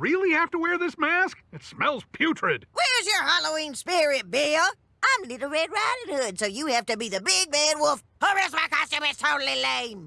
really have to wear this mask? It smells putrid. Where's your Halloween spirit, Bill? I'm Little Red Riding Hood, so you have to be the big bad wolf, or else my costume is totally lame.